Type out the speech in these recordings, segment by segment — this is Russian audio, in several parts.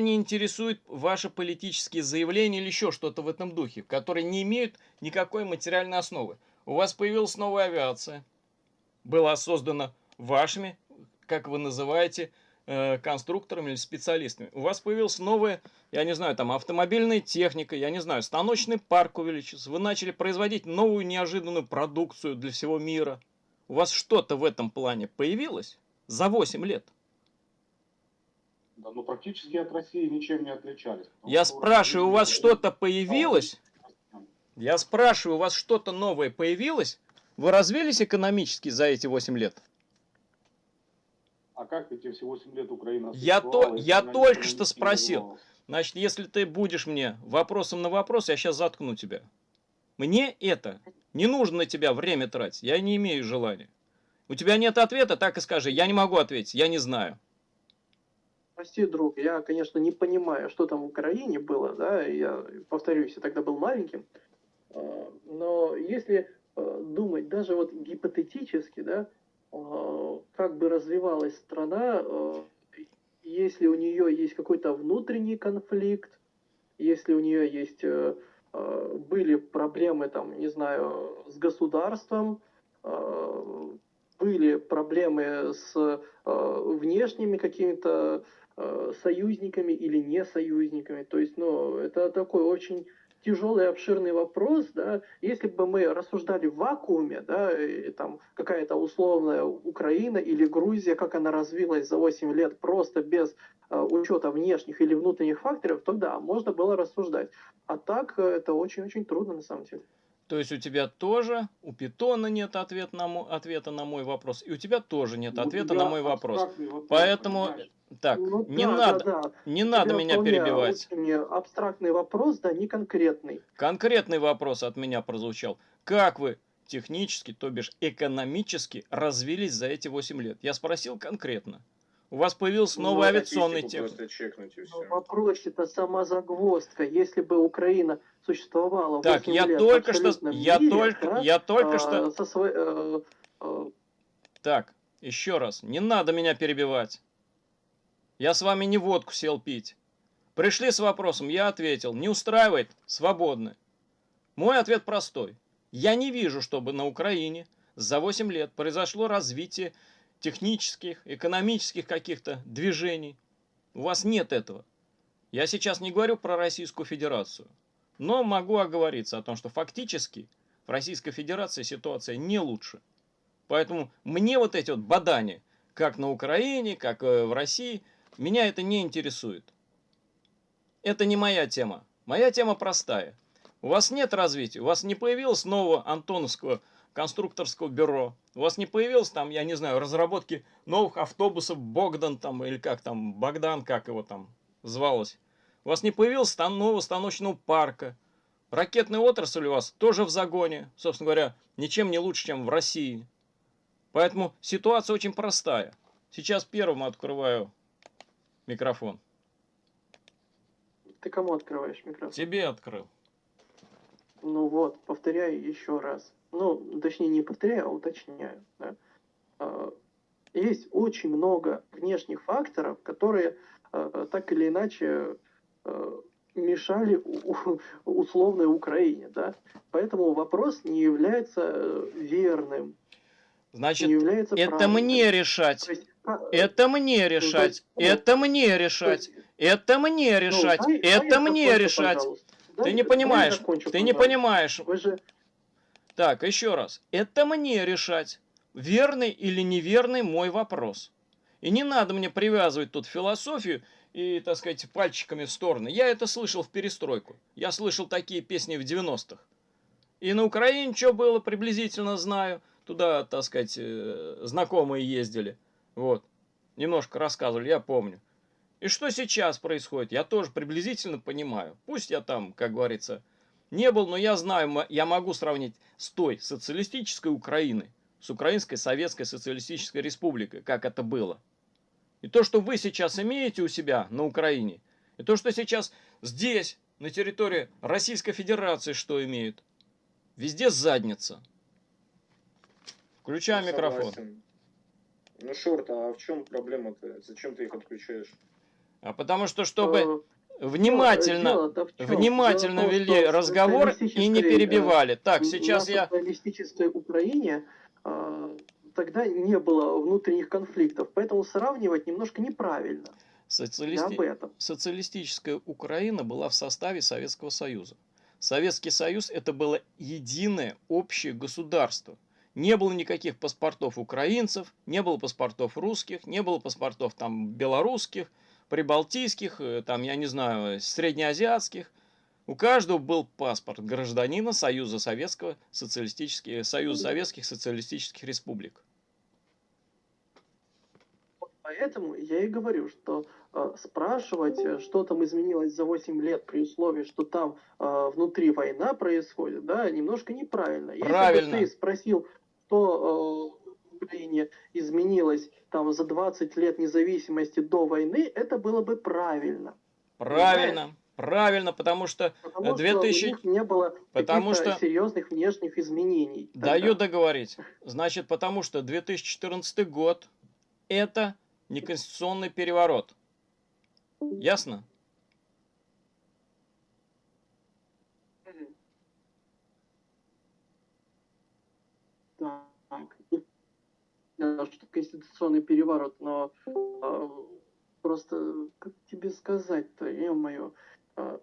Не интересуют ваши политические заявления или еще что-то в этом духе, которые не имеют никакой материальной основы. У вас появилась новая авиация, была создана вашими, как вы называете, э, конструкторами или специалистами. У вас появилась новая, я не знаю, там автомобильная техника, я не знаю, станочный парк увеличился. Вы начали производить новую неожиданную продукцию для всего мира. У вас что-то в этом плане появилось за 8 лет? Да, ну практически от России ничем не отличались. Я спрашиваю, у вас что-то появилось? Я спрашиваю, у вас что-то новое появилось? Вы развились экономически за эти 8 лет? А как эти все 8 лет Украина Я, то, я только что спросил. Значит, если ты будешь мне вопросом на вопрос, я сейчас заткну тебя. Мне это не нужно на тебя время тратить. Я не имею желания. У тебя нет ответа, так и скажи. Я не могу ответить, я не знаю. Прости, друг, я, конечно, не понимаю, что там в Украине было, да, я, повторюсь, я тогда был маленьким, а, но если а, думать даже вот гипотетически, да, а, как бы развивалась страна, если у нее есть какой-то внутренний конфликт, если у нее есть были проблемы, там, не знаю, с государством, были проблемы с внешними какими-то Э, союзниками или не союзниками. То есть, ну, это такой очень тяжелый обширный вопрос, да, если бы мы рассуждали в вакууме, да, и там какая-то условная Украина или Грузия, как она развилась за 8 лет просто без э, учета внешних или внутренних факторов, то да, можно было рассуждать. А так э, это очень-очень трудно на самом деле. То есть у тебя тоже, у питона нет ответа на мой, ответа на мой вопрос, и у тебя тоже нет ну, ответа на мой вопрос. вопрос Поэтому, понимаешь? так, ну, не да, надо, да, да. не надо меня перебивать. Абстрактный вопрос, да, не конкретный. Конкретный вопрос от меня прозвучал. Как вы технически, то бишь экономически развились за эти 8 лет? Я спросил конкретно. У вас появился ну, новый авиационный техник. Ну, вопрос это сама загвоздка. Если бы Украина существовала так, я лет только что, я мире, только, да, я только а, что. Со свой, а, а... Так, еще раз, не надо меня перебивать. Я с вами не водку сел пить. Пришли с вопросом, я ответил. Не устраивает? Свободны. Мой ответ простой. Я не вижу, чтобы на Украине за 8 лет произошло развитие технических, экономических каких-то движений. У вас нет этого. Я сейчас не говорю про Российскую Федерацию, но могу оговориться о том, что фактически в Российской Федерации ситуация не лучше. Поэтому мне вот эти вот бадания, как на Украине, как э, в России, меня это не интересует. Это не моя тема. Моя тема простая. У вас нет развития, у вас не появилось нового Антоновского конструкторского бюро. У вас не появилось там, я не знаю, разработки новых автобусов Богдан там, или как там, Богдан, как его там звалось. У вас не появилось там нового станочного парка. Ракетная отрасль у вас тоже в загоне. Собственно говоря, ничем не лучше, чем в России. Поэтому ситуация очень простая. Сейчас первым открываю микрофон. Ты кому открываешь микрофон? Тебе открыл. Ну вот, повторяю еще раз ну, точнее, не повторяю, а уточняю. Да? А, есть очень много внешних факторов, которые а, так или иначе а, мешали условной Украине. Да? Поэтому вопрос не является верным. Значит, не является это правильным. мне решать. Есть, это мне решать. Ну, есть, это мне решать. Есть, это мне ну, решать. Ну, это мне решать. Ты дай, не понимаешь. Закончу, ты не понимаешь. Вы же так, еще раз. Это мне решать, верный или неверный мой вопрос. И не надо мне привязывать тут философию и, так сказать, пальчиками в стороны. Я это слышал в перестройку. Я слышал такие песни в 90-х. И на Украине что было, приблизительно знаю. Туда, так сказать, э, знакомые ездили. Вот. Немножко рассказывали, я помню. И что сейчас происходит, я тоже приблизительно понимаю. Пусть я там, как говорится, не был, но я знаю, я могу сравнить с той социалистической Украиной, с Украинской Советской Социалистической Республикой, как это было. И то, что вы сейчас имеете у себя на Украине, и то, что сейчас здесь, на территории Российской Федерации, что имеют, везде задница. Включай ну, микрофон. Ну, Шорт, а в чем проблема-то? Зачем ты их отключаешь? А потому что, чтобы внимательно, внимательно вели разговор и не перебивали. Так, сейчас я... В Украине а, тогда не было внутренних конфликтов, поэтому сравнивать немножко неправильно. Социалисти... Социалистическая Украина была в составе Советского Союза. Советский Союз это было единое общее государство. Не было никаких паспортов украинцев, не было паспортов русских, не было паспортов там белорусских, прибалтийских, э, там, я не знаю, среднеазиатских. У каждого был паспорт гражданина Союза Советского Социалистических, Союза Советских Социалистических Республик. Поэтому я и говорю, что э, спрашивать, э, что там изменилось за 8 лет при условии, что там э, внутри война происходит, да, немножко неправильно. Правильно. Если бы ты спросил, что э, Украине изменилось там за 20 лет независимости до войны, это было бы правильно. Правильно. Правильно, потому что потому 2000... что у них не было потому что... серьезных внешних изменений. Тогда. Даю договорить. Значит, потому что 2014 год это неконституционный переворот. Ясно? Так, что конституционный переворот, но а, просто, как тебе сказать-то, ё-моё, а,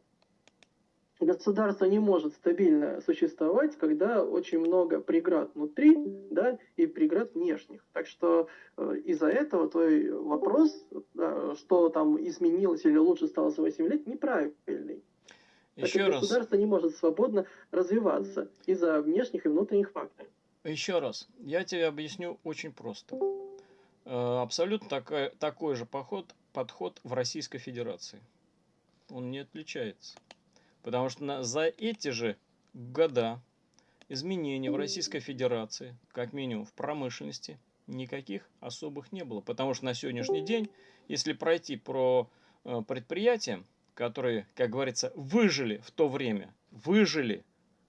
государство не может стабильно существовать, когда очень много преград внутри, да, и преград внешних. Так что э, из-за этого твой вопрос, да, что там изменилось или лучше стало за 8 лет, неправильный. Еще так раз. Государство не может свободно развиваться из-за внешних и внутренних факторов. Еще раз, я тебе объясню очень просто. Э, абсолютно такой, такой же поход, подход в Российской Федерации. Он не отличается. Потому что на, за эти же года изменений в Российской Федерации, как минимум в промышленности, никаких особых не было. Потому что на сегодняшний день, если пройти про э, предприятия, которые, как говорится, выжили в то время, выжили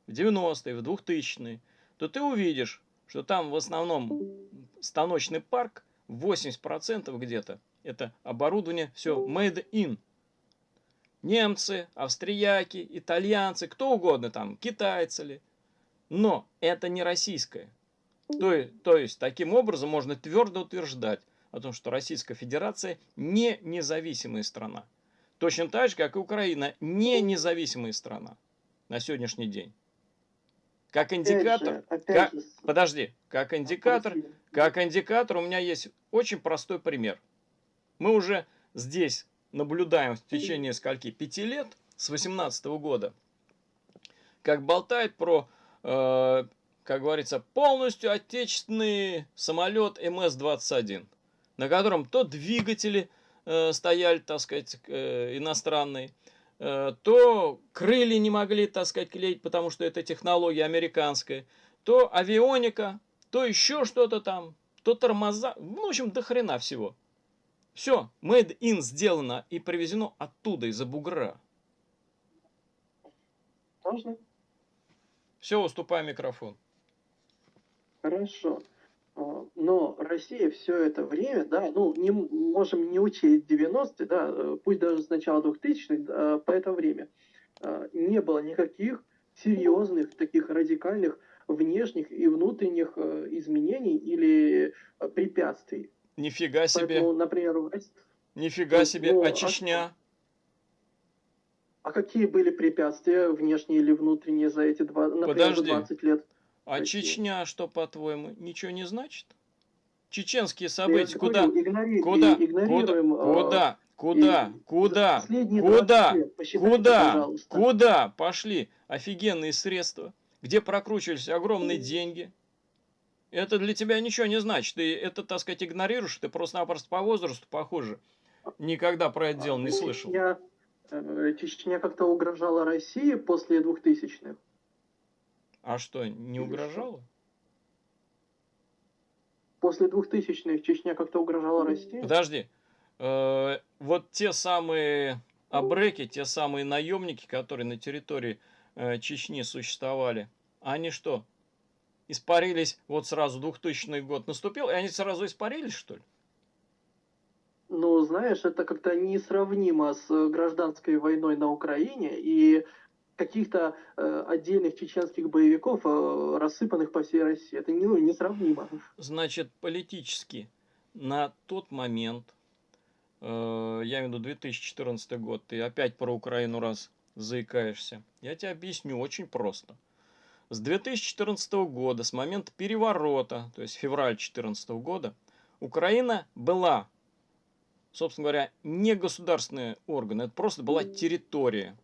в 90-е, в 2000-е, то ты увидишь, что там в основном станочный парк, 80% где-то, это оборудование все made in немцы, австрияки, итальянцы, кто угодно там, китайцы ли. Но это не российское. То, то есть, таким образом можно твердо утверждать о том, что Российская Федерация не независимая страна. Точно так же, как и Украина, не независимая страна на сегодняшний день. Как индикатор, опять же, опять как, же. подожди, как индикатор, как индикатор у меня есть очень простой пример. Мы уже здесь наблюдаем в течение скольки? Пяти лет, с 18 -го года, как болтает про, э, как говорится, полностью отечественный самолет МС-21, на котором то двигатели э, стояли, так сказать, э, иностранные, то крылья не могли, так сказать, клеить, потому что это технология американская, то авионика, то еще что-то там, то тормоза, ну, в общем, до хрена всего. Все, made in сделано и привезено оттуда, из-за бугра. Можно? Все, уступай микрофон. Хорошо. А, но Россия все это время, да, ну, не можем не учесть 90-е, да, пусть даже с начала 2000-х, по это время, а, не было никаких серьезных, таких радикальных внешних и внутренних а, изменений или препятствий. Нифига себе. Поэтому, например, Нифига себе. Ну, а Чечня? А какие были препятствия, внешние или внутренние, за эти два, например, Подожди. 20 лет? А Чечня, что, по-твоему, ничего не значит? Чеченские события куда? Игнори... Куда? Куда? А... Куда? Куда? Куда? Куда? Куда? Куда пошли офигенные средства, где прокручивались огромные деньги? Это для тебя ничего не значит. Ты это, так сказать, игнорируешь, ты просто-напросто по возрасту похоже. Никогда про это а, дело не ну, слышал. Чечня, э, Чечня как-то угрожала России после 2000-х. А что, не угрожала? После 2000-х Чечня как-то угрожала России? Подожди. Э, вот те самые абреки, те самые наемники, которые на территории э, Чечни существовали, они что, испарились вот сразу 2000 год наступил, и они сразу испарились, что ли? Ну, знаешь, это как-то несравнимо с э, гражданской войной на Украине и каких-то э, отдельных чеченских боевиков, э, рассыпанных по всей России. Это не, ну, несравнимо. Значит, политически на тот момент, э, я имею в виду 2014 год, ты опять про Украину раз заикаешься, я тебе объясню очень просто. С 2014 года, с момента переворота, то есть февраль 2014 года, Украина была, собственно говоря, не государственный орган, это просто была территория.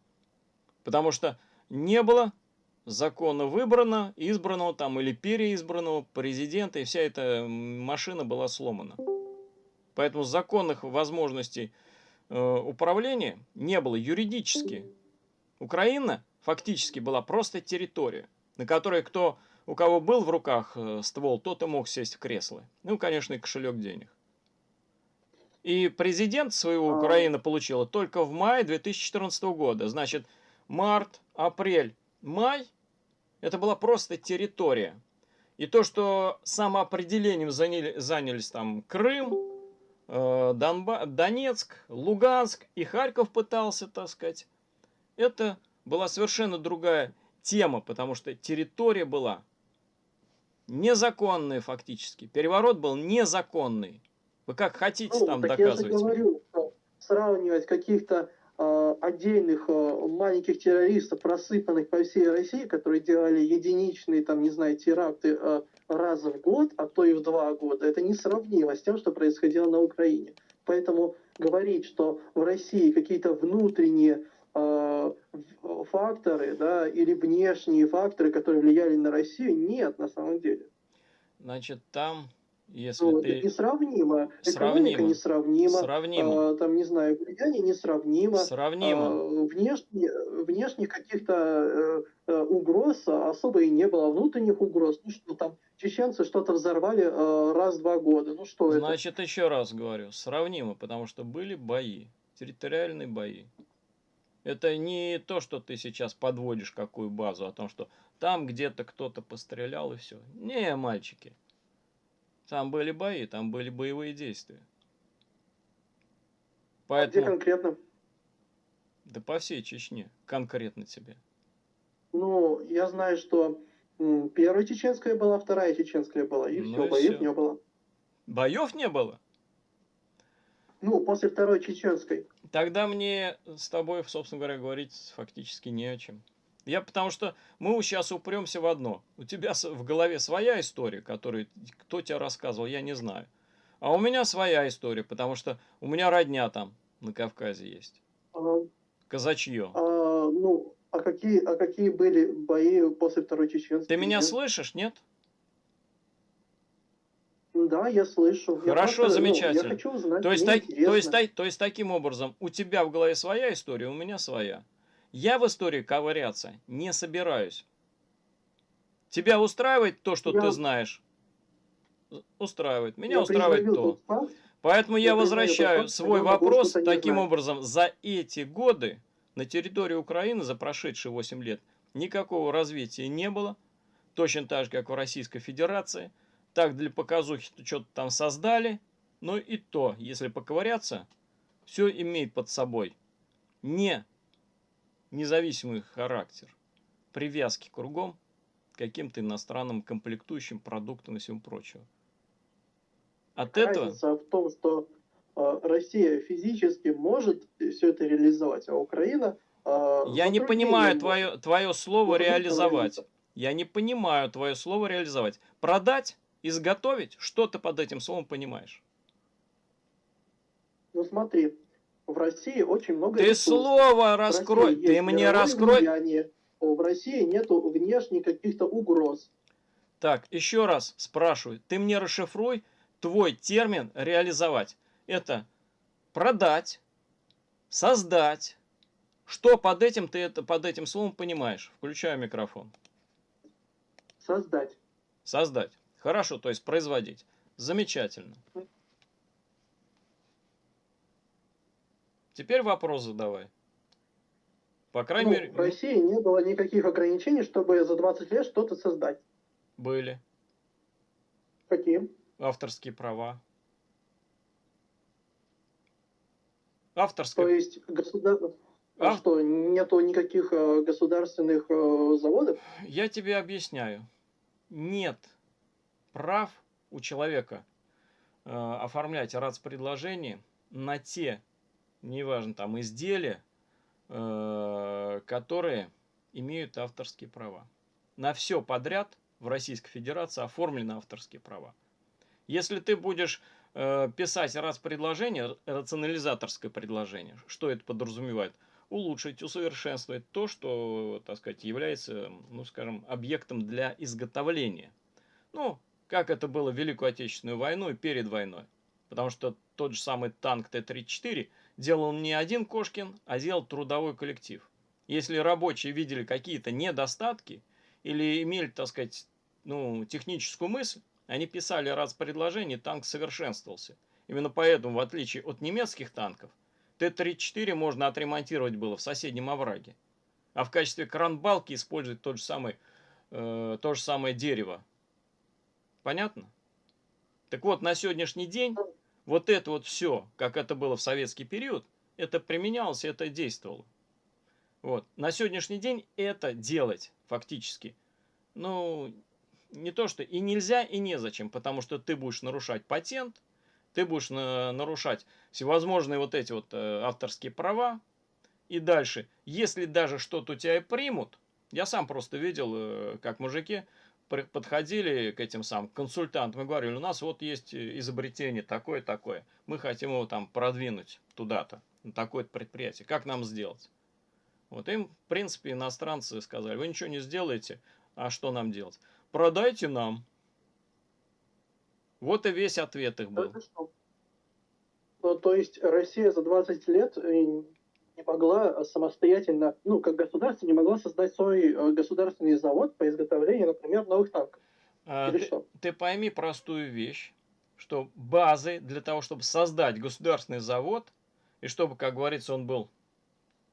Потому что не было законно выбрано, избранного там или переизбранного президента, и вся эта машина была сломана. Поэтому законных возможностей э, управления не было юридически. Украина фактически была просто территория, на которой кто, у кого был в руках э, ствол, тот и мог сесть в кресло. Ну, конечно, и кошелек денег. И президент своего а. Украины получила только в мае 2014 года. Значит, март, апрель, май – это была просто территория. И то, что самоопределением заняли, занялись там Крым, э, Донба, Донецк, Луганск и Харьков пытался, так сказать, это была совершенно другая тема, потому что территория была незаконная фактически. Переворот был незаконный. Вы как хотите ну, там доказывать? Я же говорю, сравнивать каких-то отдельных э, маленьких террористов, рассыпанных по всей России, которые делали единичные, там, не знаю, теракты э, раз в год, а то и в два года, это несравнимо с тем, что происходило на Украине. Поэтому говорить, что в России какие-то внутренние факторы, да, или внешние факторы, которые влияли на Россию, нет на самом деле. Значит, там если ну, ты... Это несравнимо. Сравнимо. Экономика несравнима. Сравнимо. А, там, не знаю, влияние несравнимо. Сравнимо. А, внешне, внешних каких-то э, э, угроз особо и не было. Внутренних угроз. Ну что там, чеченцы что-то взорвали э, раз-два года. Ну что Значит, это? еще раз говорю, сравнимо, потому что были бои, территориальные бои. Это не то, что ты сейчас подводишь какую базу, о том, что там где-то кто-то пострелял и все. Не, мальчики. Там были бои, там были боевые действия. Поэтому... А где конкретно? Да по всей Чечне, конкретно тебе. Ну, я знаю, что первая чеченская была, вторая чеченская была, и ну все, и боев все. не было. Боев не было? Ну, после второй чеченской. Тогда мне с тобой, собственно говоря, говорить фактически не о чем. Я потому что мы сейчас упремся в одно. У тебя в голове своя история, которую кто тебе рассказывал, я не знаю. А у меня своя история, потому что у меня родня там на Кавказе есть. Ага. Казачье. А, ну, а какие, а какие были бои после Второй Чеченской? Ты меня слышишь, нет? Да, я слышу. Хорошо, я просто, замечательно. Ну, я хочу узнать, то, есть, так, то, есть, то есть таким образом, у тебя в голове своя история, у меня своя. Я в истории ковыряться не собираюсь. Тебя устраивает то, что я... ты знаешь? Устраивает. Меня я устраивает то. Поэтому я, я возвращаю свой вопрос таким образом. За эти годы на территории Украины, за прошедшие 8 лет, никакого развития не было. Точно так же, как в Российской Федерации. Так для показухи что-то там создали. Но и то, если поковыряться, все имеет под собой не независимый характер, привязки кругом к каким-то иностранным комплектующим продуктам и всему прочему. От Разница этого... в том, что э, Россия физически может все это реализовать, а Украина... Э, Я не понимаю твое, твое слово реализовать. Я не понимаю твое слово реализовать. Продать, изготовить, что ты под этим словом понимаешь? Ну смотри, в России очень много Ты ресурсов. слово раскрой, ты мне раскрой. Влияние. В России нету внешних каких-то угроз. Так, еще раз спрашиваю, ты мне расшифруй твой термин реализовать. Это продать, создать. Что под этим ты это под этим словом понимаешь? Включаю микрофон. Создать. Создать. Хорошо, то есть производить. Замечательно. Теперь вопрос задавай. По крайней ну, мере... В России не было никаких ограничений, чтобы за 20 лет что-то создать. Были. Какие? Авторские права. авторское... То есть государ... а Ав... что, нету никаких э, государственных э, заводов? Я тебе объясняю. Нет прав у человека э, оформлять РАЦ-предложение на те, неважно, там, изделия, э, которые имеют авторские права. На все подряд в Российской Федерации оформлены авторские права. Если ты будешь э, писать раз предложение, рационализаторское предложение, что это подразумевает? Улучшить, усовершенствовать то, что, так сказать, является, ну, скажем, объектом для изготовления. Ну, как это было в Великую Отечественную войну и перед войной. Потому что тот же самый танк Т-34 делал не один Кошкин, а делал трудовой коллектив. Если рабочие видели какие-то недостатки или имели, так сказать, ну, техническую мысль, они писали раз предложение, танк совершенствовался. Именно поэтому, в отличие от немецких танков, Т-34 можно отремонтировать было в соседнем овраге. А в качестве кранбалки использовать тот же самый, э, то же самое дерево. Понятно? Так вот, на сегодняшний день вот это вот все, как это было в советский период, это применялось, это действовало. Вот. На сегодняшний день это делать фактически, ну, не то что и нельзя, и незачем, потому что ты будешь нарушать патент, ты будешь на, нарушать всевозможные вот эти вот э, авторские права. И дальше, если даже что-то у тебя и примут, я сам просто видел, э, как мужики подходили к этим самым консультантам и говорили, у нас вот есть изобретение такое-такое, мы хотим его там продвинуть туда-то, на такое-то предприятие, как нам сделать? Вот им, в принципе, иностранцы сказали, вы ничего не сделаете, а что нам делать? Продайте нам. Вот и весь ответ их был. Ну, то есть Россия за 20 лет э, не могла самостоятельно, ну, как государство, не могла создать свой э, государственный завод по изготовлению, например, новых танков. А, Или ты, что? ты пойми простую вещь, что базы для того, чтобы создать государственный завод, и чтобы, как говорится, он был,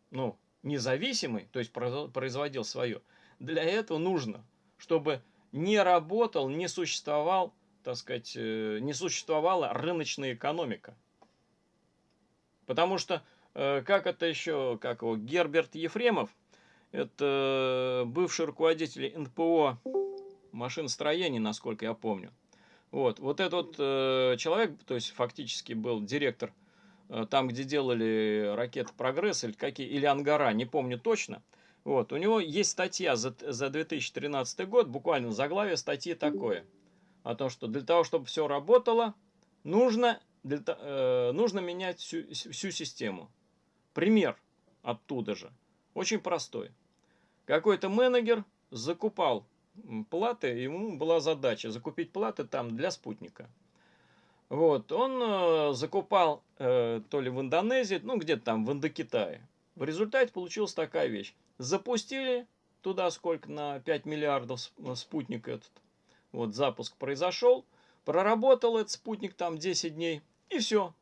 ну, независимый, то есть производил свое, для этого нужно, чтобы не работал, не существовал, так сказать, э, не существовала рыночная экономика. Потому что, э, как это еще, как его, Герберт Ефремов, это бывший руководитель НПО машиностроения, насколько я помню. Вот, вот этот э, человек, то есть фактически был директор там, где делали ракеты «Прогресс» или, какие, или «Ангара», не помню точно – вот, у него есть статья за, за 2013 год, буквально заглавие статьи такое, о том, что для того, чтобы все работало, нужно, для, э, нужно менять всю, всю систему. Пример оттуда же, очень простой. Какой-то менеджер закупал платы, ему была задача закупить платы там для спутника. Вот, он э, закупал э, то ли в Индонезии, ну где-то там в Индокитае. В результате получилась такая вещь. Запустили туда сколько на 5 миллиардов спутник этот. Вот запуск произошел. Проработал этот спутник там 10 дней. И все.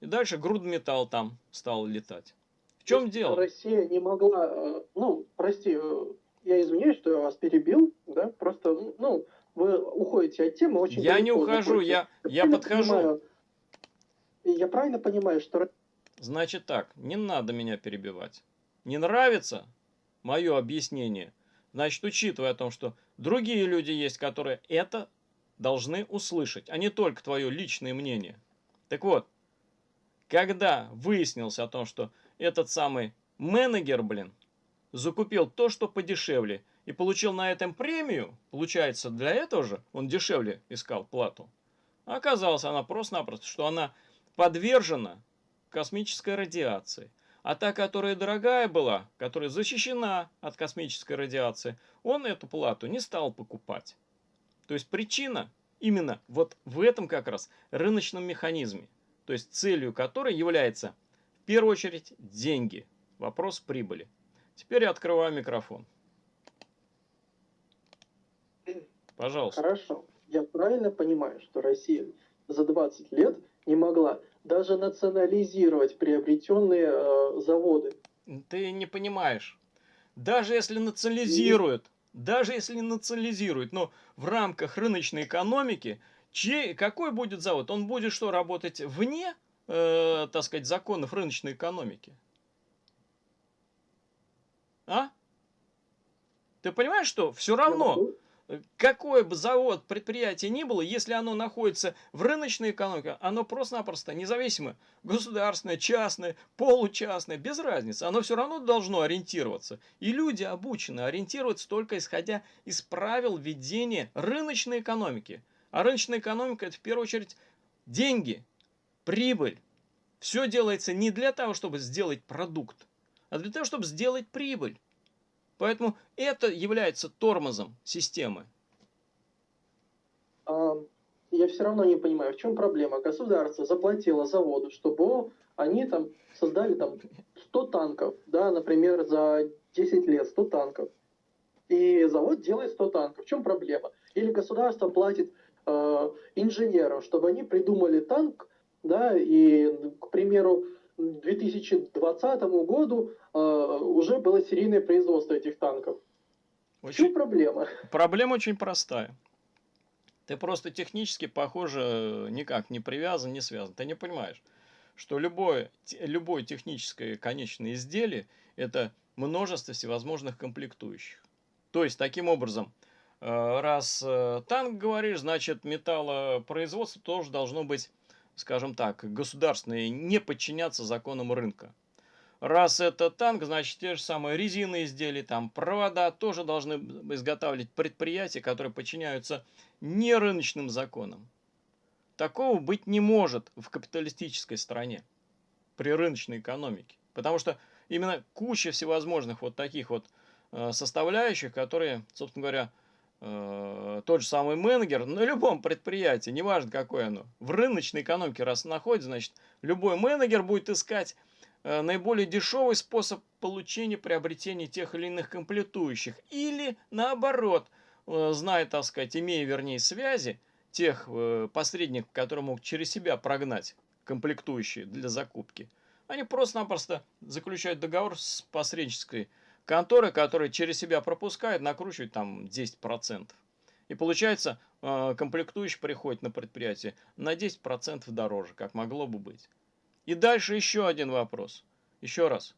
И дальше грудметалл там стал летать. В чем дело? Россия не могла... Э, ну, прости, э, я извиняюсь, что я вас перебил. Да? Просто, ну, вы уходите от темы очень Я не ухожу, я, я подхожу. Понимаю, я правильно понимаю, что... Значит так, не надо меня перебивать не нравится мое объяснение, значит, учитывая о том, что другие люди есть, которые это должны услышать, а не только твое личное мнение. Так вот, когда выяснилось о том, что этот самый менеджер, блин, закупил то, что подешевле, и получил на этом премию, получается, для этого же он дешевле искал плату. Оказалось она просто-напросто, что она подвержена космической радиации. А та, которая дорогая была, которая защищена от космической радиации, он эту плату не стал покупать. То есть причина именно вот в этом как раз рыночном механизме. То есть целью которой является в первую очередь деньги. Вопрос прибыли. Теперь я открываю микрофон. Пожалуйста. Хорошо. Я правильно понимаю, что Россия за 20 лет не могла даже национализировать приобретенные э, заводы. Ты не понимаешь. Даже если национализируют, и... даже если национализируют, но в рамках рыночной экономики, чей, какой будет завод? Он будет что, работать вне э, так сказать, законов рыночной экономики. А? Ты понимаешь, что все равно какой бы завод, предприятие ни было, если оно находится в рыночной экономике, оно просто-напросто независимо, государственное, частное, получастное, без разницы, оно все равно должно ориентироваться. И люди обучены ориентироваться только исходя из правил ведения рыночной экономики. А рыночная экономика это в первую очередь деньги, прибыль. Все делается не для того, чтобы сделать продукт, а для того, чтобы сделать прибыль. Поэтому это является тормозом системы. А, я все равно не понимаю, в чем проблема. Государство заплатило заводу, чтобы они там создали там 100 танков, да, например, за 10 лет 100 танков. И завод делает 100 танков. В чем проблема? Или государство платит э, инженерам, чтобы они придумали танк, да, и, к примеру, 2020 году э, уже было серийное производство этих танков. Очень... В чем проблема? Проблема очень простая. Ты просто технически, похоже, никак не привязан, не связан. Ты не понимаешь, что любое, любое техническое конечное изделие – это множество всевозможных комплектующих. То есть, таким образом, раз э, танк говоришь, значит металлопроизводство тоже должно быть скажем так, государственные, не подчиняться законам рынка. Раз это танк, значит те же самые резины изделия, там провода тоже должны изготавливать предприятия, которые подчиняются не рыночным законам. Такого быть не может в капиталистической стране при рыночной экономике. Потому что именно куча всевозможных вот таких вот э, составляющих, которые, собственно говоря, э, тот же самый менеджер на любом предприятии, неважно какое оно, в рыночной экономике раз находится, значит, любой менеджер будет искать э, наиболее дешевый способ получения, приобретения тех или иных комплектующих. Или наоборот, э, зная, так сказать, имея, вернее, связи, тех э, посредников, которые могут через себя прогнать комплектующие для закупки, они просто-напросто заключают договор с посреднической конторы, которые через себя пропускают, накручивают там 10%. И получается, э, комплектующий приходит на предприятие на 10% дороже, как могло бы быть. И дальше еще один вопрос. Еще раз.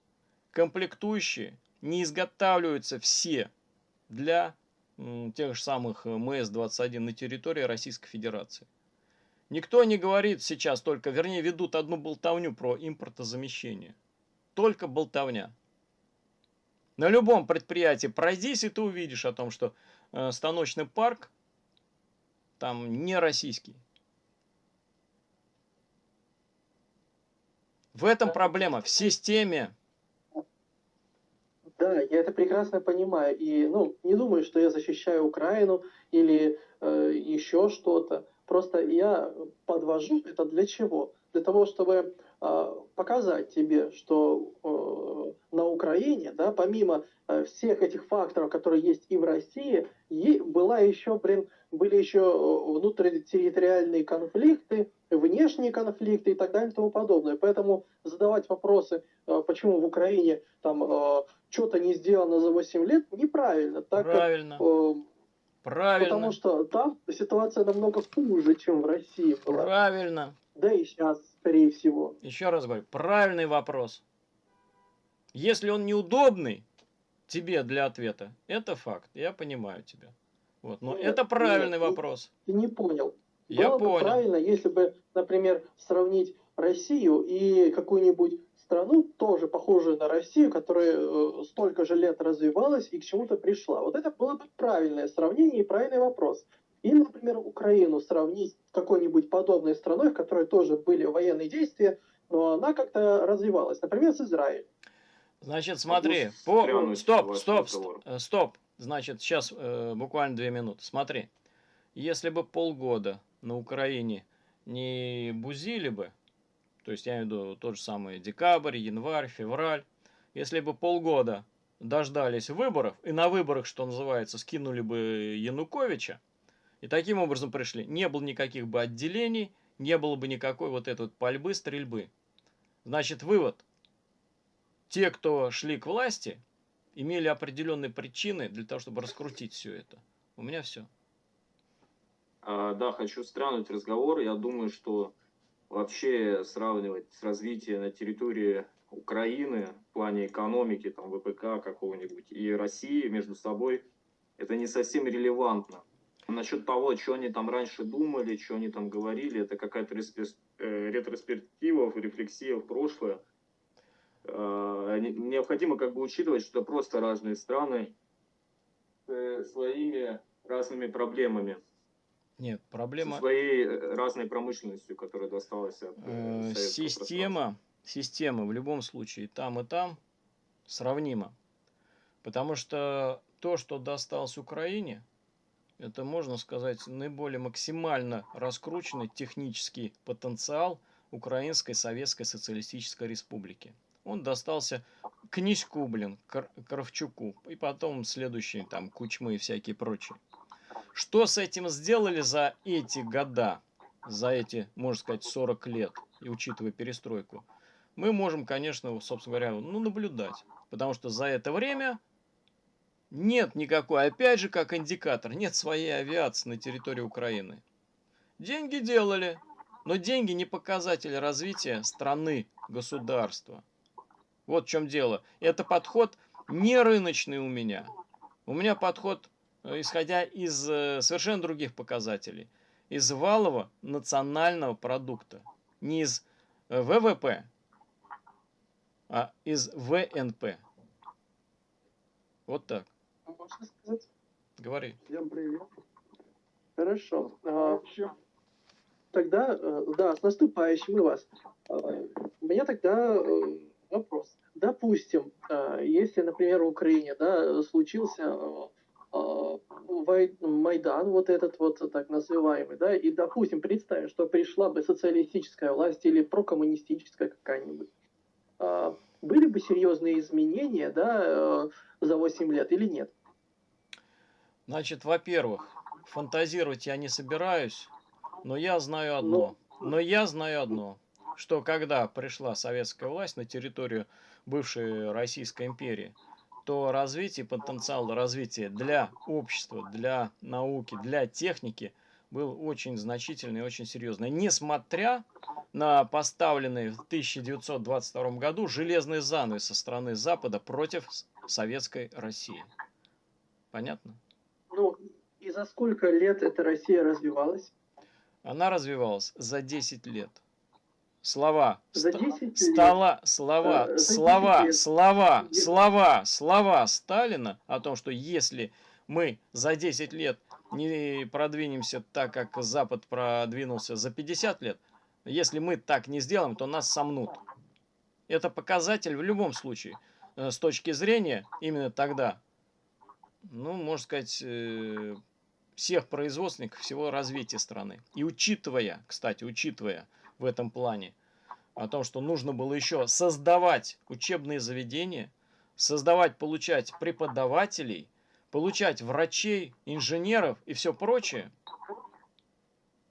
Комплектующие не изготавливаются все для тех же самых МС-21 на территории Российской Федерации. Никто не говорит сейчас только, вернее, ведут одну болтовню про импортозамещение. Только болтовня. На любом предприятии пройдись, и ты увидишь о том, что э, станочный парк там не российский. В этом проблема, в системе. Да, я это прекрасно понимаю. И ну, не думаю, что я защищаю Украину или э, еще что-то. Просто я подвожу это для чего? Для того, чтобы показать тебе, что э, на Украине, да, помимо э, всех этих факторов, которые есть и в России, и была еще, блин, были еще э, внутритерриториальные конфликты, внешние конфликты и так далее и тому подобное. Поэтому задавать вопросы, э, почему в Украине там э, что-то не сделано за 8 лет, неправильно. Так Правильно. Как, э, Правильно. Потому что там ситуация намного хуже, чем в России была. Правильно. Да и сейчас, скорее всего. Еще раз говорю, правильный вопрос. Если он неудобный тебе для ответа, это факт. Я понимаю тебя. Вот. Но нет, это правильный нет, вопрос. Ты не понял. Я Было понял. бы правильно, если бы, например, сравнить Россию и какую-нибудь страну, тоже похожую на Россию, которая э, столько же лет развивалась и к чему-то пришла. Вот это было бы правильное сравнение и правильный вопрос. Или, например, Украину сравнить с какой-нибудь подобной страной, в которой тоже были военные действия, но она как-то развивалась. Например, с Израилем. Значит, смотри, по... стоп, стоп, стоп, э, стоп. Значит, сейчас э, буквально две минуты. Смотри, если бы полгода на Украине не бузили бы, то есть я имею в виду тот же самый декабрь, январь, февраль, если бы полгода дождались выборов, и на выборах, что называется, скинули бы Януковича, и таким образом пришли, не было никаких бы отделений, не было бы никакой вот этой вот пальбы, стрельбы. Значит, вывод – те, кто шли к власти, имели определенные причины для того, чтобы раскрутить все это. У меня все. А, да, хочу странуть разговор. Я думаю, что вообще сравнивать с развитием на территории Украины в плане экономики, там, ВПК какого-нибудь, и России между собой, это не совсем релевантно. Насчет того, что они там раньше думали, что они там говорили, это какая-то э, ретроспектива, рефлексия в прошлое. Э, необходимо как бы учитывать, что просто разные страны э, своими разными проблемами. Нет, проблема... Со своей разной промышленностью, которая досталась от Система, система в любом случае там и там сравнима. Потому что то, что досталось Украине, это, можно сказать, наиболее максимально раскрученный технический потенциал Украинской Советской Социалистической Республики. Он достался Князьку, блин, Кравчуку, и потом следующие там Кучмы и всякие прочие. Что с этим сделали за эти года, за эти, можно сказать, 40 лет, и учитывая перестройку, мы можем, конечно, собственно говоря, ну, наблюдать. Потому что за это время нет никакой, опять же, как индикатор, нет своей авиации на территории Украины. Деньги делали, но деньги не показатель развития страны, государства. Вот в чем дело. Это подход не рыночный у меня. У меня подход, э, исходя из э, совершенно других показателей. Из валового национального продукта. Не из э, ВВП, а из ВНП. Вот так можно сказать? Говори. Всем привет. Хорошо. А, тогда, э, да, с наступающим и вас. А, у меня тогда э, вопрос. Допустим, а, если, например, в Украине да, случился Майдан, вот этот вот так называемый, да, и, допустим, представим, что пришла бы социалистическая власть или прокоммунистическая какая-нибудь, были бы серьезные изменения, да, э, за 8 лет или нет? Значит, во-первых, фантазировать я не собираюсь, но я знаю одно. Ну. Но я знаю одно, что когда пришла советская власть на территорию бывшей Российской империи, то развитие, потенциал развития для общества, для науки, для техники был очень значительный и очень серьезный. Несмотря на поставленный в 1922 году железный занавес со стороны Запада против советской России. Понятно? И за сколько лет эта Россия развивалась? Она развивалась за 10 лет. Слова, за 10 стала, слова, э, слова, лет. слова, слова, слова Сталина о том, что если мы за 10 лет не продвинемся так, как Запад продвинулся за 50 лет, если мы так не сделаем, то нас сомнут. Это показатель в любом случае. Э, с точки зрения именно тогда ну, можно сказать, э, всех производственников, всего развития страны. И учитывая, кстати, учитывая в этом плане о том, что нужно было еще создавать учебные заведения, создавать, получать преподавателей, получать врачей, инженеров и все прочее,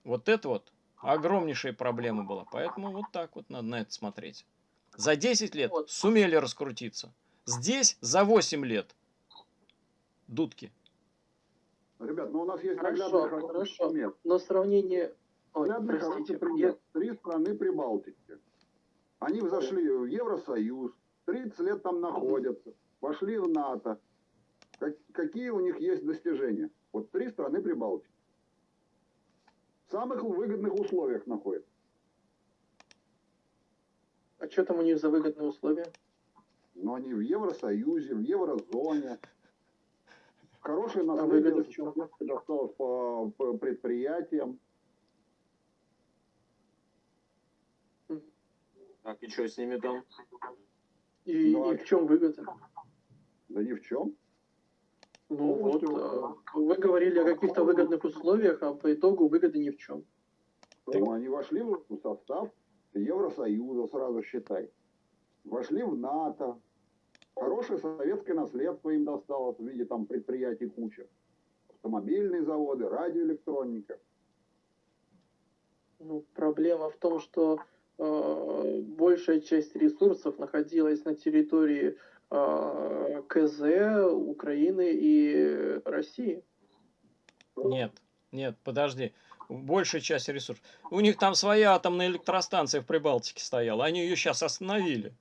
вот это вот огромнейшая проблема была. Поэтому вот так вот надо на это смотреть. За 10 лет сумели раскрутиться. Здесь за 8 лет – дудки. Ребят, ну у нас есть хорошо, хорошо. Пример. Но сравнение... Ой, простите, пример. Три страны Прибалтики. Они взошли в Евросоюз, 30 лет там находятся, вошли в НАТО. Как, какие у них есть достижения? Вот три страны Прибалтики. В самых выгодных условиях находятся. А что там у них за выгодные условия? Ну, они в Евросоюзе, в еврозоне, Хорошее наследие досталось по, по предприятиям. Так, и что с ними там? И, ну, и в чем выгода? Да ни в чем. Ну вот, а, вы говорили о каких-то выгодных условиях, а по итогу выгоды ни в чем. Ну, они вошли в состав Евросоюза, сразу считай. Вошли в НАТО, Хорошее советское наследство им досталось в виде там предприятий куча. Автомобильные заводы, радиоэлектроника. Ну, проблема в том, что э, большая часть ресурсов находилась на территории э, КЗ, Украины и России. Нет, Нет, подожди. Большая часть ресурсов. У них там своя атомная электростанция в Прибалтике стояла. Они ее сейчас остановили.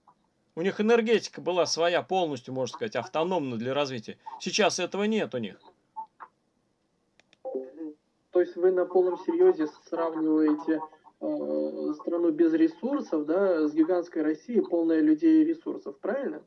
У них энергетика была своя полностью, можно сказать, автономна для развития. Сейчас этого нет у них. То есть вы на полном серьезе сравниваете э, страну без ресурсов, да, с гигантской Россией, полная людей и ресурсов, правильно?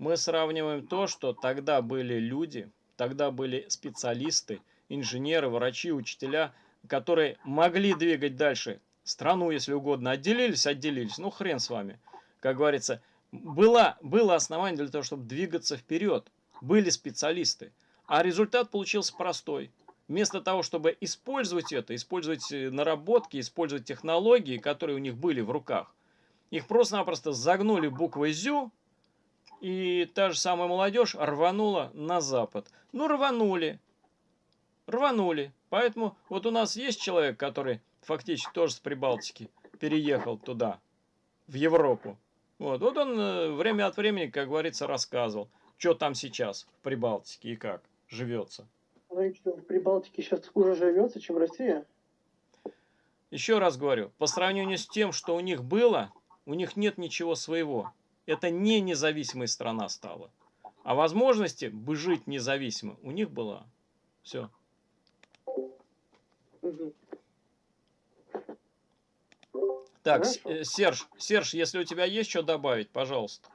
Мы сравниваем то, что тогда были люди, тогда были специалисты, инженеры, врачи, учителя, которые могли двигать дальше страну, если угодно. Отделились, отделились, ну хрен с вами. Как говорится, было, было основание для того, чтобы двигаться вперед. Были специалисты. А результат получился простой. Вместо того, чтобы использовать это, использовать э, наработки, использовать технологии, которые у них были в руках, их просто-напросто загнули буквой «зю», и та же самая молодежь рванула на запад. Ну, рванули. Рванули. Поэтому вот у нас есть человек, который фактически тоже с Прибалтики переехал туда, в Европу. Вот, вот он э, время от времени, как говорится, рассказывал, что там сейчас в Прибалтике и как живется. Ну что, в Прибалтике сейчас хуже живется, чем Россия? Еще раз говорю, по сравнению с тем, что у них было, у них нет ничего своего. Это не независимая страна стала. А возможности бы жить независимо у них была. Все. Угу. Так, Хорошо. Э, Серж, Серж, если у тебя есть что добавить, пожалуйста.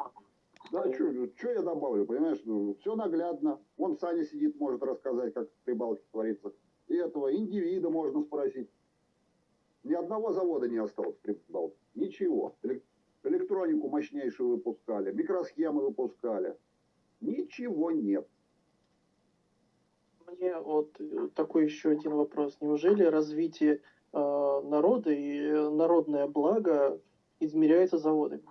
Да, что я добавлю, понимаешь, ну, все наглядно. Вон Саня сидит, может рассказать, как в Прибалтике творится. И этого индивида можно спросить. Ни одного завода не осталось в Прибалтике. Ничего. Электронику мощнейшую выпускали, микросхемы выпускали. Ничего нет. Мне вот э, такой еще один вопрос. Неужели развитие Э, народа, и народное благо измеряется заводами.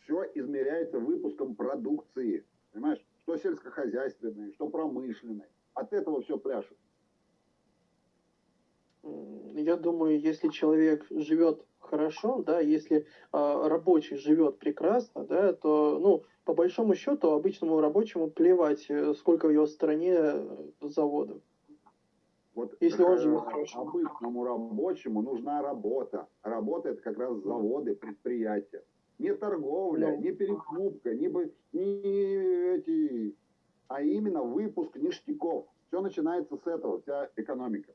Все измеряется выпуском продукции. Понимаешь? Что сельскохозяйственной, что промышленной. От этого все пляшет. Я думаю, если человек живет хорошо, да, если э, рабочий живет прекрасно, да, то, ну, по большому счету, обычному рабочему плевать, э, сколько в его стране заводов. Вот Если он живет хорошо. Обычному рабочему нужна работа. Работа это как раз заводы, предприятия. Не торговля, ну. не перекупка, не, не эти, а именно выпуск ништяков. Все начинается с этого, вся экономика.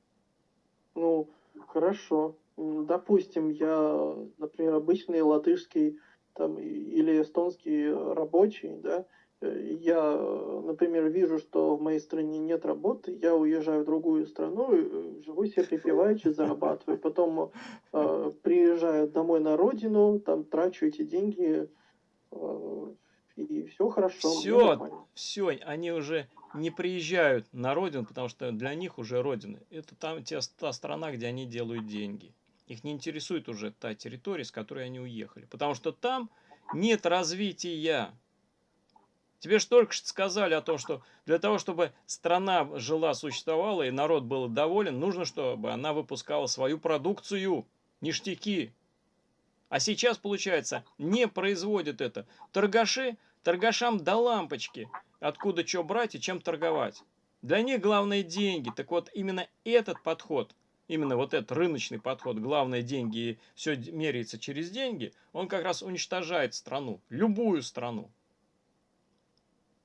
Ну, хорошо. Допустим, я, например, обычный латышский там, или эстонский рабочий, да, я, например, вижу, что в моей стране нет работы, я уезжаю в другую страну, э, живу себе припеваючи, зарабатываю. Потом э, приезжаю домой на родину, там трачу эти деньги, э, и все хорошо. Все, все, они уже не приезжают на родину, потому что для них уже родина. Это там те, та страна, где они делают деньги. Их не интересует уже та территория, с которой они уехали. Потому что там нет развития. Тебе же только что сказали о том, что для того, чтобы страна жила, существовала и народ был доволен, нужно, чтобы она выпускала свою продукцию, ништяки. А сейчас, получается, не производят это. Торгаши, торгашам до лампочки, откуда что брать и чем торговать. Для них главное деньги. Так вот, именно этот подход, именно вот этот рыночный подход, главное деньги и все меряется через деньги, он как раз уничтожает страну, любую страну.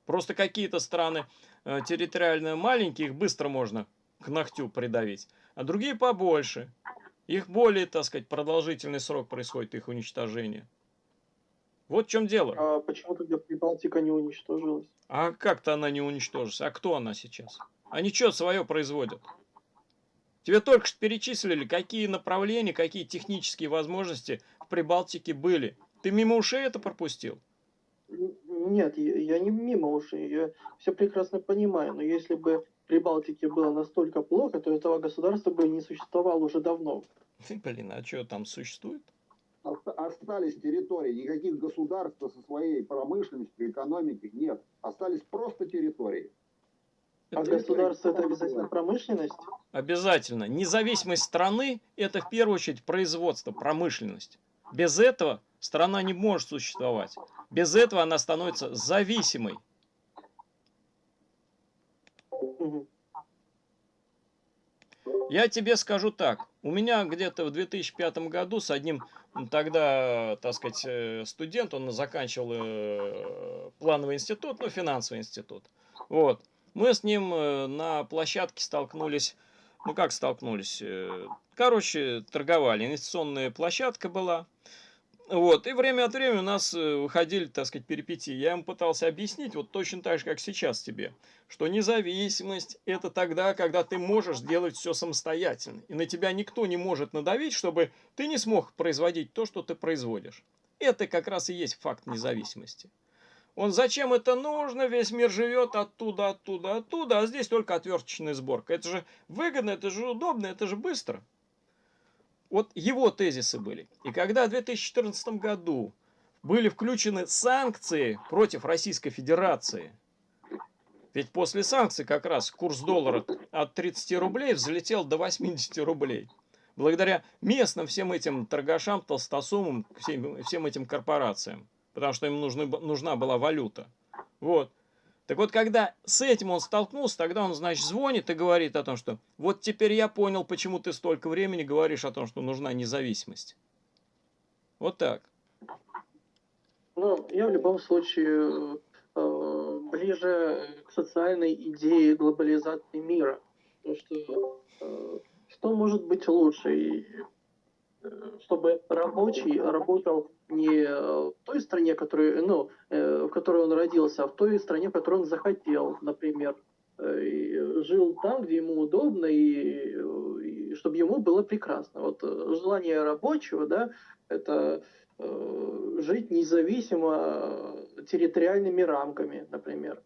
Просто какие-то страны э, территориально маленькие, их быстро можно к ногтю придавить, а другие побольше. Их более, так сказать, продолжительный срок происходит их уничтожения. Вот в чем дело. А почему тогда Прибалтика не уничтожилась? А как-то она не уничтожилась. А кто она сейчас? Они что свое производят? Тебе только что перечислили, какие направления, какие технические возможности в Прибалтике были. Ты мимо ушей это пропустил? Нет, я не мимо ушей, я все прекрасно понимаю, но если бы при Балтике было настолько плохо, то этого государства бы не существовало уже давно. Блин, а что там существует? Остались территории, никаких государств со своей промышленностью, экономикой нет. Остались просто территории. А государство это обязательно промышленность? Обязательно. Независимость страны это в первую очередь производство, промышленность. Без этого страна не может существовать. Без этого она становится зависимой. Я тебе скажу так. У меня где-то в 2005 году с одним тогда, так сказать, э, студент, он заканчивал э, плановый институт, ну, финансовый институт. Вот. Мы с ним э, на площадке столкнулись, ну, как столкнулись? Короче, торговали. Инвестиционная площадка была. Вот, и время от времени у нас э, выходили, так сказать, перипетии. Я ему пытался объяснить, вот точно так же, как сейчас тебе, что независимость – это тогда, когда ты можешь делать все самостоятельно. И на тебя никто не может надавить, чтобы ты не смог производить то, что ты производишь. Это как раз и есть факт независимости. Он зачем это нужно? Весь мир живет оттуда, оттуда, оттуда, а здесь только отверточная сборка. Это же выгодно, это же удобно, это же быстро. Вот его тезисы были. И когда в 2014 году были включены санкции против Российской Федерации, ведь после санкций как раз курс доллара от 30 рублей взлетел до 80 рублей. Благодаря местным всем этим торгашам, толстосумам, всем, всем этим корпорациям. Потому что им нужны, нужна была валюта. Вот. Так вот, когда с этим он столкнулся, тогда он, значит, звонит и говорит о том, что вот теперь я понял, почему ты столько времени говоришь о том, что нужна независимость. Вот так. Ну, я в любом случае э, ближе к социальной идее глобализации мира. Потому что э, что может быть лучше? Чтобы рабочий работал не в той стране, которую, ну, э, в которой он родился, а в той стране, в которой он захотел, например. Э, и жил там, где ему удобно, и, и чтобы ему было прекрасно. Вот э, желание рабочего, да, это э, жить независимо территориальными рамками, например.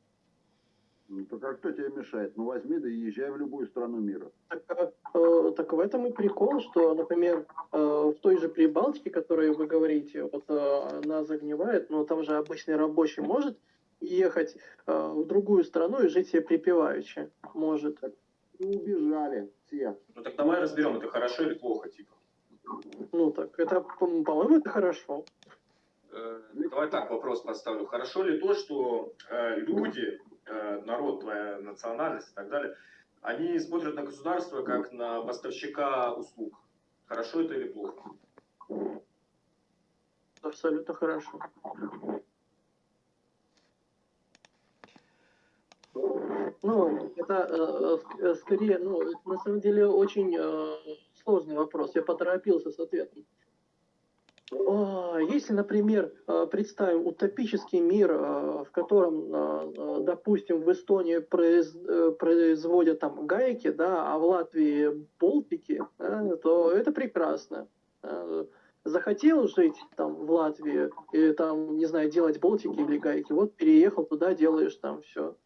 Ну, так а кто тебе мешает? Ну, возьми да и езжай в любую страну мира. Так, э, так в этом и прикол, что, например, э, в той же Прибалтике, которую вы говорите, вот э, она загнивает, но там же обычный рабочий может ехать э, в другую страну и жить себе припеваючи. Может. И убежали все. Ну так давай разберем, это хорошо или плохо, типа. Ну так, это, по-моему, это хорошо. Э, давай так вопрос поставлю. Хорошо ли то, что э, люди народ, твоя национальность и так далее, они смотрят на государство как на поставщика услуг. Хорошо это или плохо? Абсолютно хорошо. Ну, это э, э скорее, ну, на самом деле очень э, сложный вопрос. Я поторопился с ответом. А, если, например, а, представим утопический мир, а, в котором, допустим, в Эстонии э, производят там гайки, да, а в Латвии болтики, то это прекрасно. Захотел жить там в Латвии или там, не знаю, делать болтики или гайки, вот переехал туда, делаешь там все.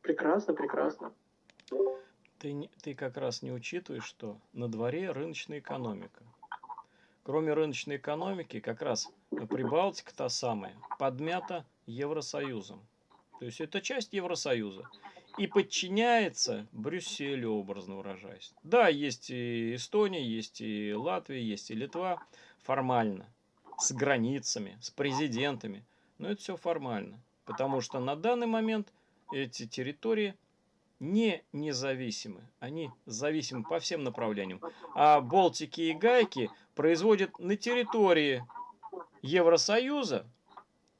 Прекрасно, прекрасно. Ты, ты как раз не учитываешь, что на дворе рыночная экономика. Кроме рыночной экономики, как раз Прибалтика та самая, подмята Евросоюзом. То есть это часть Евросоюза. И подчиняется Брюсселю, образно выражаясь. Да, есть и Эстония, есть и Латвия, есть и Литва. Формально. С границами, с президентами. Но это все формально. Потому что на данный момент эти территории не независимы. Они зависимы по всем направлениям. А болтики и гайки производят на территории Евросоюза,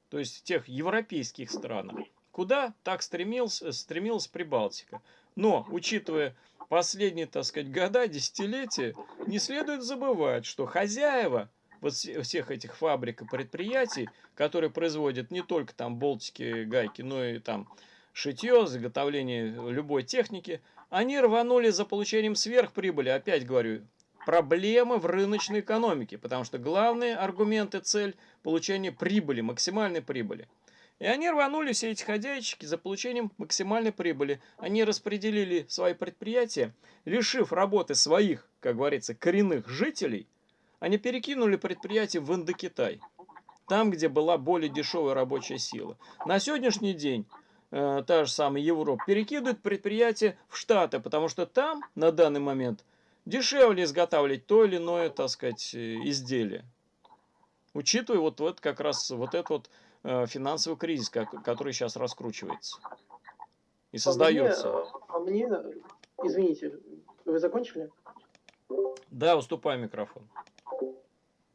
то есть в тех европейских странах, куда так стремился, стремилась Прибалтика. Но, учитывая последние, так сказать, года, десятилетия, не следует забывать, что хозяева вот всех этих фабрик и предприятий, которые производят не только там болтики, гайки, но и там шитье, заготовление любой техники, они рванули за получением сверхприбыли, опять говорю, проблемы в рыночной экономике, потому что главный аргумент и цель – получение прибыли, максимальной прибыли. И они рванули все эти ходячки за получением максимальной прибыли. Они распределили свои предприятия, лишив работы своих, как говорится, коренных жителей, они перекинули предприятие в Индокитай, там, где была более дешевая рабочая сила. На сегодняшний день э, та же самая Европа перекидывает предприятия в Штаты, потому что там на данный момент дешевле изготавливать то или иное, так сказать, э, изделие. Учитывая вот, вот как раз вот этот вот э, финансовый кризис, как, который сейчас раскручивается и создается. А мне, а мне извините, Вы закончили? Да, уступай микрофон.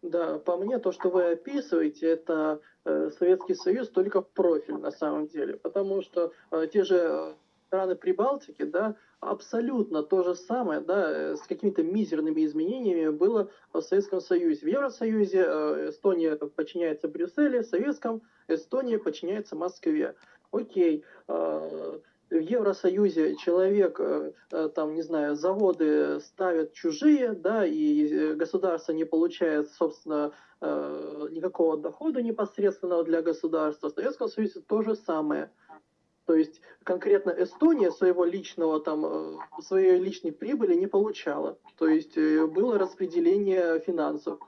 Да, по мне то, что вы описываете, это Советский Союз только в профиль на самом деле, потому что э, те же э, страны Прибалтики, да, абсолютно то же самое, да, э, с какими-то мизерными изменениями было в Советском Союзе. В Евросоюзе э, Эстония подчиняется Брюсселю, в Советском Эстония подчиняется Москве. Окей, э, в Евросоюзе человек, э, э, там, не знаю, заводы ставят чужие, да, и э, государство не получает, собственно, никакого дохода непосредственного для государства. В Советском Союзе то же самое. То есть конкретно Эстония своего личного там своей личной прибыли не получала. То есть было распределение финансов.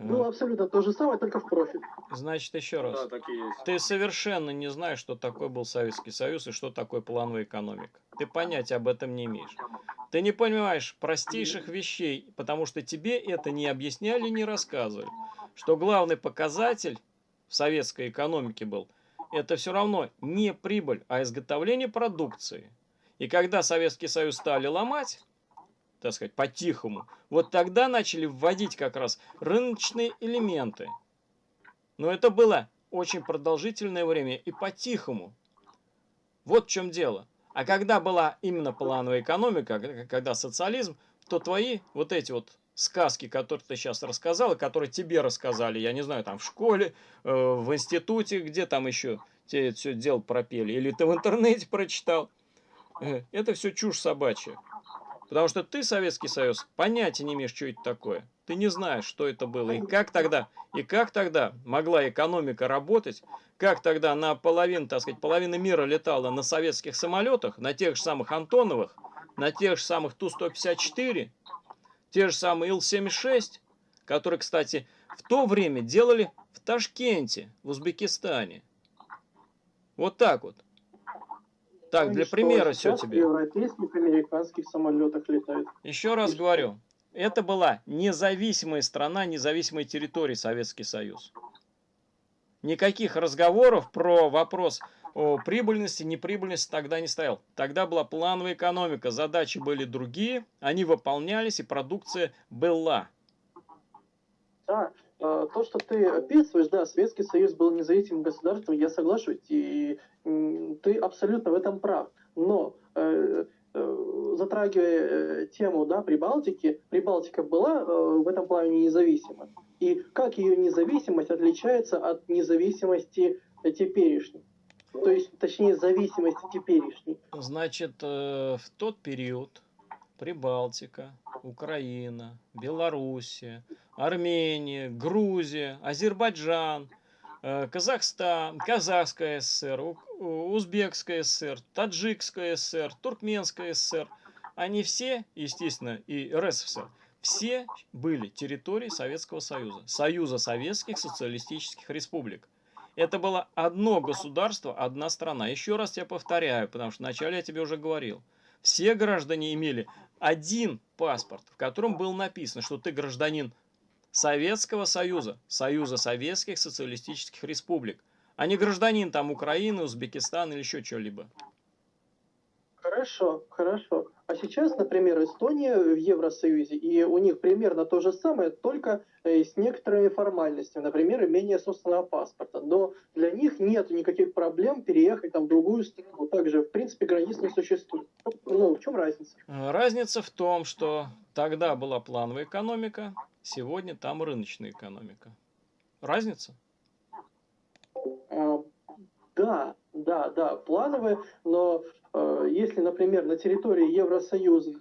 Ну, абсолютно то же самое, только в профиль. Значит, еще раз. Да, так и есть. Ты совершенно не знаешь, что такое был Советский Союз и что такое плановая экономика. Ты понятия об этом не имеешь. Ты не понимаешь простейших вещей, потому что тебе это не объясняли, не рассказывали. Что главный показатель в советской экономике был, это все равно не прибыль, а изготовление продукции. И когда Советский Союз стали ломать, так сказать, по-тихому. Вот тогда начали вводить как раз рыночные элементы. Но это было очень продолжительное время и по-тихому. Вот в чем дело. А когда была именно плановая экономика, когда социализм, то твои вот эти вот сказки, которые ты сейчас рассказал, и которые тебе рассказали, я не знаю, там в школе, э, в институте, где там еще тебе это все дело пропели, или ты в интернете прочитал, э, это все чушь собачья. Потому что ты, Советский Союз, понятия не имеешь, что это такое. Ты не знаешь, что это было. И как тогда, и как тогда могла экономика работать, как тогда на половину, так сказать, половина мира летала на советских самолетах, на тех же самых Антоновых, на тех же самых Ту-154, те же самые Ил-76, которые, кстати, в то время делали в Ташкенте, в Узбекистане. Вот так вот. Так, для примера все тебе. европейских, американских самолетах летают. Еще раз говорю, это была независимая страна, независимая территория Советский Союз. Никаких разговоров про вопрос о прибыльности, неприбыльности тогда не стоял. Тогда была плановая экономика, задачи были другие, они выполнялись и продукция была. Да, а, то, что ты описываешь, да, Советский Союз был независимым государством, я соглашусь, и ты абсолютно в этом прав. Но э, э, затрагивая э, тему да, Прибалтики, Прибалтика была в этом плане независима. И как ее независимость отличается от независимости теперешней? То есть, точнее, зависимости теперешней. Значит, в тот период Прибалтика, Украина, Белоруссия, Армения, Грузия, Азербайджан, э, Казахстан, Казахская ССР, Узбекская ССР, Таджикская ССР, Туркменская ССР, они все, естественно, и РСФСР, все были территорией Советского Союза, Союза Советских Социалистических Республик. Это было одно государство, одна страна. Еще раз я повторяю, потому что вначале я тебе уже говорил. Все граждане имели один паспорт, в котором было написано, что ты гражданин Советского Союза, Союза Советских Социалистических Республик, а не гражданин там Украины, Узбекистана или еще что-либо. Хорошо, хорошо. А сейчас, например, Эстония в Евросоюзе, и у них примерно то же самое, только э, с некоторыми формальностями, например, имение собственного паспорта. Но для них нет никаких проблем переехать там, в другую страну. Также, в принципе, границ не существует. Ну, в чем разница? Разница в том, что тогда была плановая экономика, сегодня там рыночная экономика. Разница? А, да, да, да, плановая, но если, например, на территории Евросоюза,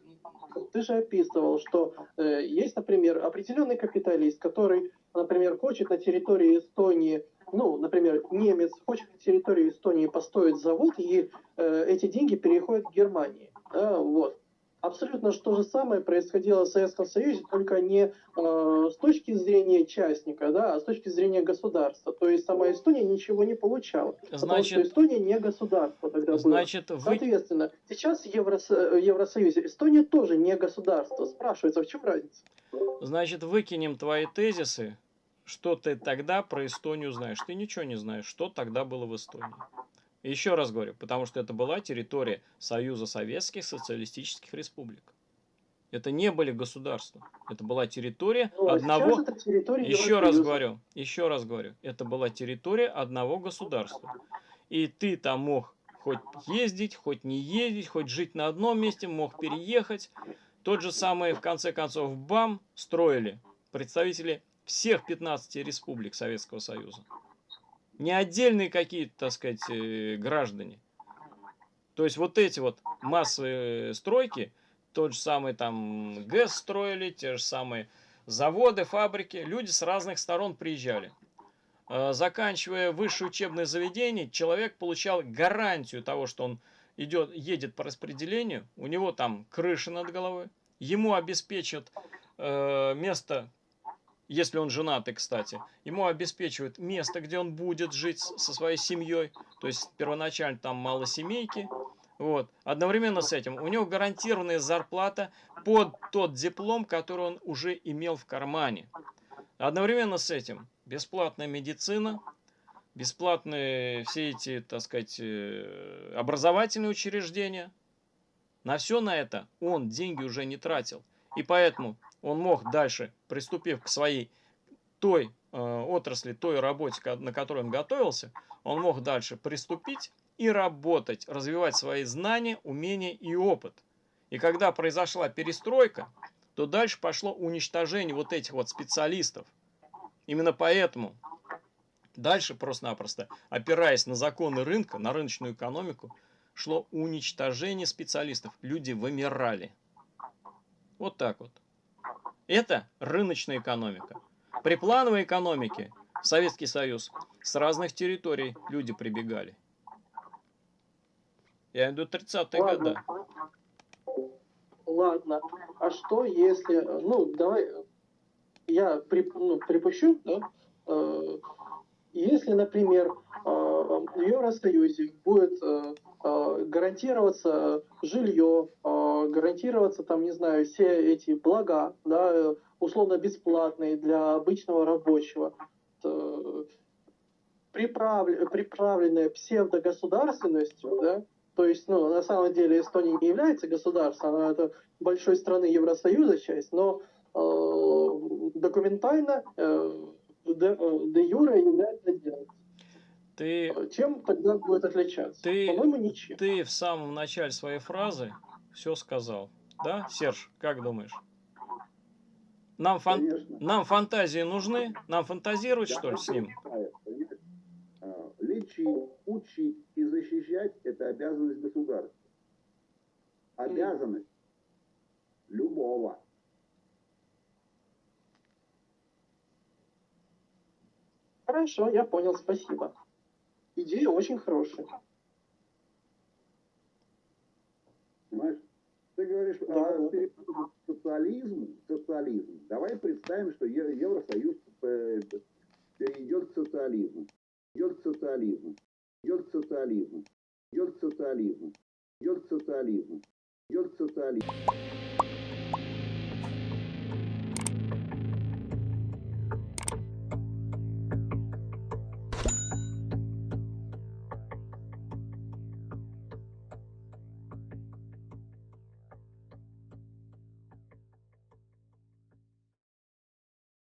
ты же описывал, что э, есть, например, определенный капиталист, который, например, хочет на территории Эстонии, ну, например, немец хочет на территории Эстонии построить завод, и э, эти деньги переходят к Германии. Да, вот. Абсолютно то же самое происходило в Советском Союзе, только не э, с точки зрения частника, да, а с точки зрения государства. То есть сама Эстония ничего не получала. Значит, потому что Эстония не государство тогда значит, было. Соответственно, сейчас в Евросо Евросоюзе Эстония тоже не государство. Спрашивается, в чем разница? Значит, выкинем твои тезисы. Что ты тогда про Эстонию знаешь? Ты ничего не знаешь, что тогда было в Эстонии. Еще раз говорю, потому что это была территория Союза Советских Социалистических Республик. Это не были государства. Это была территория ну, одного... Территория еще раз говорю, еще раз говорю, это была территория одного государства. И ты там мог хоть ездить, хоть не ездить, хоть жить на одном месте, мог переехать. Тот же самый, в конце концов, БАМ строили представители всех 15 республик Советского Союза. Не отдельные какие-то, так сказать, э, граждане. То есть вот эти вот массовые стройки, тот же самый там ГЭС строили, те же самые заводы, фабрики, люди с разных сторон приезжали. Э, заканчивая высшее учебное заведение, человек получал гарантию того, что он идет, едет по распределению, у него там крыша над головой, ему обеспечат э, место если он женатый, кстати, ему обеспечивают место, где он будет жить со своей семьей, то есть первоначально там мало семейки, вот. Одновременно с этим у него гарантированная зарплата под тот диплом, который он уже имел в кармане. Одновременно с этим бесплатная медицина, бесплатные все эти, так сказать, э, образовательные учреждения. На все на это он деньги уже не тратил. И поэтому он мог дальше, приступив к своей той э, отрасли, той работе, на которой он готовился, он мог дальше приступить и работать, развивать свои знания, умения и опыт. И когда произошла перестройка, то дальше пошло уничтожение вот этих вот специалистов. Именно поэтому дальше просто-напросто, опираясь на законы рынка, на рыночную экономику, шло уничтожение специалистов. Люди вымирали. Вот так вот. Это рыночная экономика. При плановой экономике в Советский Союз с разных территорий люди прибегали. Я иду 30-е годы. Ладно. А что если... Ну, давай... Я при, ну, припущу, да? Э, если, например, э, в Евросоюзе будет э, э, гарантироваться жилье, гарантироваться там, не знаю, все эти блага, да, условно бесплатные для обычного рабочего, приправ... приправленная псевдогосударственностью, да, то есть, ну, на самом деле Эстония не является государством, она это большой страны Евросоюза часть, но э, документально э, де, де юре является делать. Ты, Чем тогда будет отличаться? Ты, По-моему, ничем. Ты в самом начале своей фразы все сказал. Да, Серж, как думаешь? Нам, фан... Нам фантазии нужны? Нам фантазировать, что ли, с ним? А, лечить, учить и защищать – это обязанность государства. Обязанность любого. Хорошо, я понял, спасибо. Идея очень хорошая. Понимаешь? Ты говоришь да. о социализм, социализм. Давай представим, что Евросоюз э, перейдет к социализму. Идет к социализму. Идет к социализму. Идет к социализму. Идет к социализму. Идет к социализму.